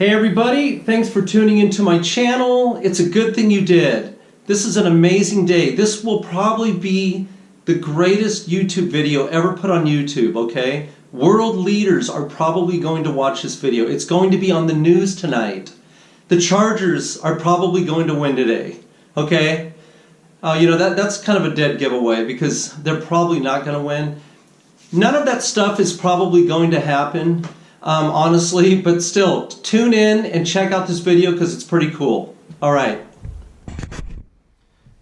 Hey everybody, thanks for tuning into my channel. It's a good thing you did. This is an amazing day. This will probably be the greatest YouTube video ever put on YouTube, okay? World leaders are probably going to watch this video. It's going to be on the news tonight. The Chargers are probably going to win today, okay? Uh, you know, that, that's kind of a dead giveaway because they're probably not going to win. None of that stuff is probably going to happen um, honestly, but still, tune in and check out this video because it's pretty cool. All right.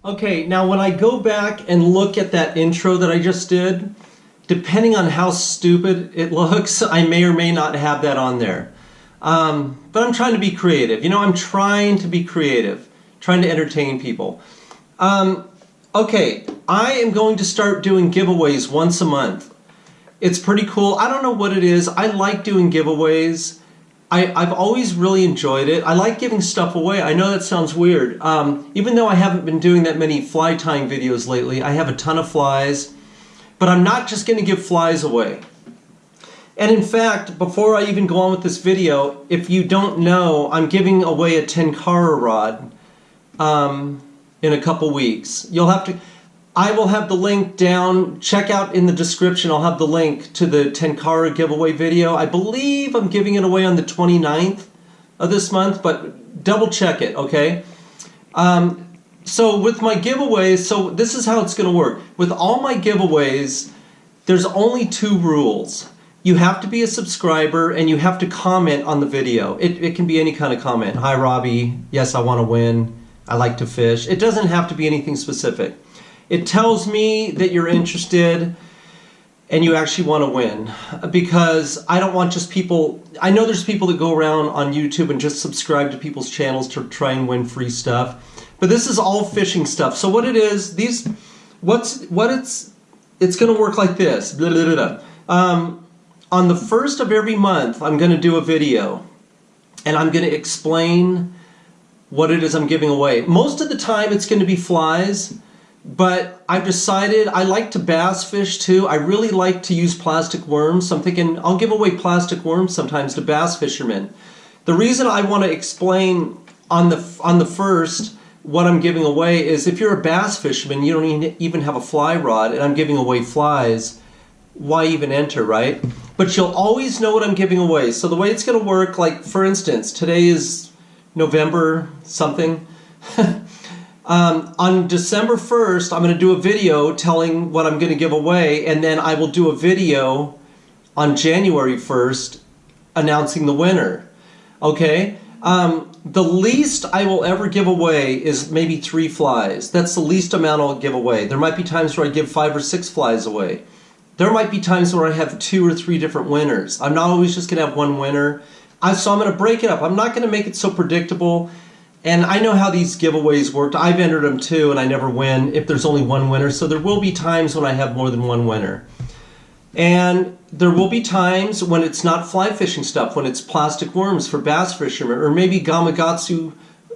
Okay, now when I go back and look at that intro that I just did, depending on how stupid it looks, I may or may not have that on there. Um, but I'm trying to be creative. You know, I'm trying to be creative, trying to entertain people. Um, okay, I am going to start doing giveaways once a month. It's pretty cool. I don't know what it is. I like doing giveaways. I, I've always really enjoyed it. I like giving stuff away. I know that sounds weird. Um, even though I haven't been doing that many fly tying videos lately, I have a ton of flies. But I'm not just going to give flies away. And in fact, before I even go on with this video, if you don't know, I'm giving away a Tenkara rod um, in a couple weeks. You'll have to... I will have the link down. Check out in the description. I'll have the link to the Tenkara giveaway video. I believe I'm giving it away on the 29th of this month, but double check it, okay? Um, so with my giveaways, so this is how it's going to work. With all my giveaways, there's only two rules. You have to be a subscriber and you have to comment on the video. It, it can be any kind of comment. Hi, Robbie. Yes, I want to win. I like to fish. It doesn't have to be anything specific. It tells me that you're interested and you actually want to win. Because I don't want just people I know there's people that go around on YouTube and just subscribe to people's channels to try and win free stuff. But this is all fishing stuff. So what it is these what's what it's it's gonna work like this. Blah, blah, blah, um, on the first of every month I'm gonna do a video. And I'm gonna explain what it is I'm giving away. Most of the time it's gonna be flies but I've decided I like to bass fish too. I really like to use plastic worms. So I'm thinking I'll give away plastic worms sometimes to bass fishermen. The reason I want to explain on the on the first what I'm giving away is if you're a bass fisherman, you don't even have a fly rod and I'm giving away flies, why even enter, right? But you'll always know what I'm giving away. So the way it's going to work, like for instance, today is November something. Um, on December 1st, I'm going to do a video telling what I'm going to give away, and then I will do a video on January 1st announcing the winner. Okay? Um, the least I will ever give away is maybe three flies. That's the least amount I'll give away. There might be times where I give five or six flies away. There might be times where I have two or three different winners. I'm not always just going to have one winner. I, so I'm going to break it up. I'm not going to make it so predictable. And I know how these giveaways worked. I've entered them too, and I never win if there's only one winner. So there will be times when I have more than one winner. And there will be times when it's not fly fishing stuff, when it's plastic worms for bass fishermen, or maybe Gamakatsu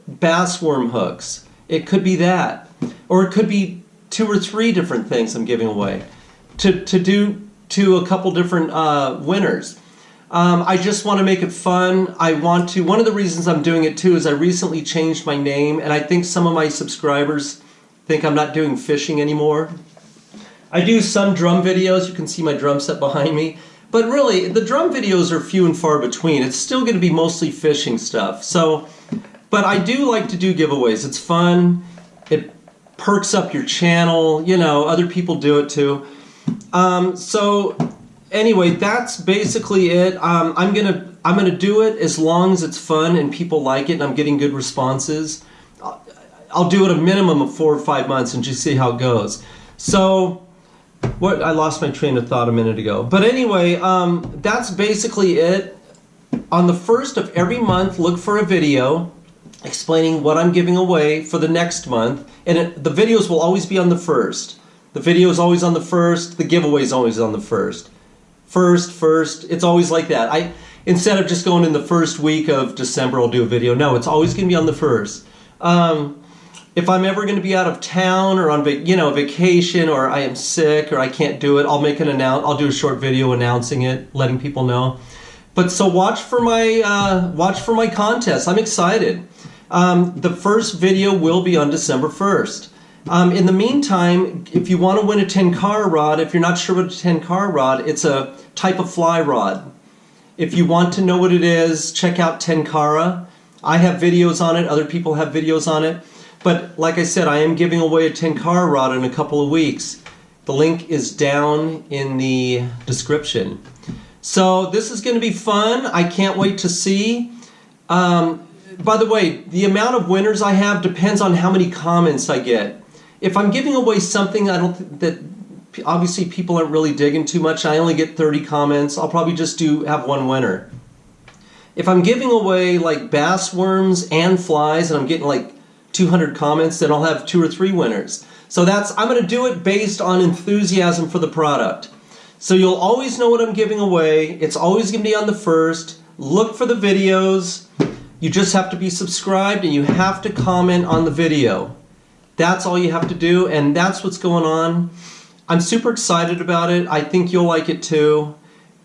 bass worm hooks. It could be that. Or it could be two or three different things I'm giving away to, to do to a couple different uh, winners. Um, I just want to make it fun. I want to, one of the reasons I'm doing it too is I recently changed my name and I think some of my subscribers think I'm not doing fishing anymore. I do some drum videos, you can see my drum set behind me, but really the drum videos are few and far between. It's still going to be mostly fishing stuff. So, but I do like to do giveaways. It's fun. It perks up your channel. You know, other people do it too. Um, so anyway, that's basically it. Um, I'm gonna I'm gonna do it as long as it's fun and people like it and I'm getting good responses. I'll, I'll do it a minimum of four or five months and just see how it goes. So, what I lost my train of thought a minute ago. But anyway, um, that's basically it. On the first of every month, look for a video explaining what I'm giving away for the next month. And it, the videos will always be on the first. The video is always on the first. The giveaway is always on the first first, first. It's always like that. I Instead of just going in the first week of December, I'll do a video. No, it's always going to be on the first. Um, if I'm ever going to be out of town or on you know vacation or I am sick or I can't do it, I'll make an announce. I'll do a short video announcing it, letting people know. But so watch for my uh, watch for my contest. I'm excited. Um, the first video will be on December 1st. Um, in the meantime, if you want to win a Tenkara rod, if you're not sure what a Tenkara rod, it's a type of fly rod. If you want to know what it is, check out Tenkara. I have videos on it, other people have videos on it. But like I said, I am giving away a Tenkara rod in a couple of weeks. The link is down in the description. So this is going to be fun. I can't wait to see. Um, by the way, the amount of winners I have depends on how many comments I get. If I'm giving away something I don't that obviously people aren't really digging too much, I only get 30 comments, I'll probably just do have one winner. If I'm giving away like bass worms and flies and I'm getting like 200 comments, then I'll have two or three winners. So that's I'm going to do it based on enthusiasm for the product. So you'll always know what I'm giving away. It's always going to be on the first. Look for the videos. You just have to be subscribed and you have to comment on the video. That's all you have to do and that's what's going on. I'm super excited about it. I think you'll like it too.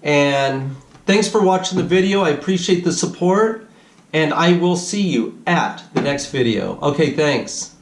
And thanks for watching the video. I appreciate the support and I will see you at the next video. Okay, thanks.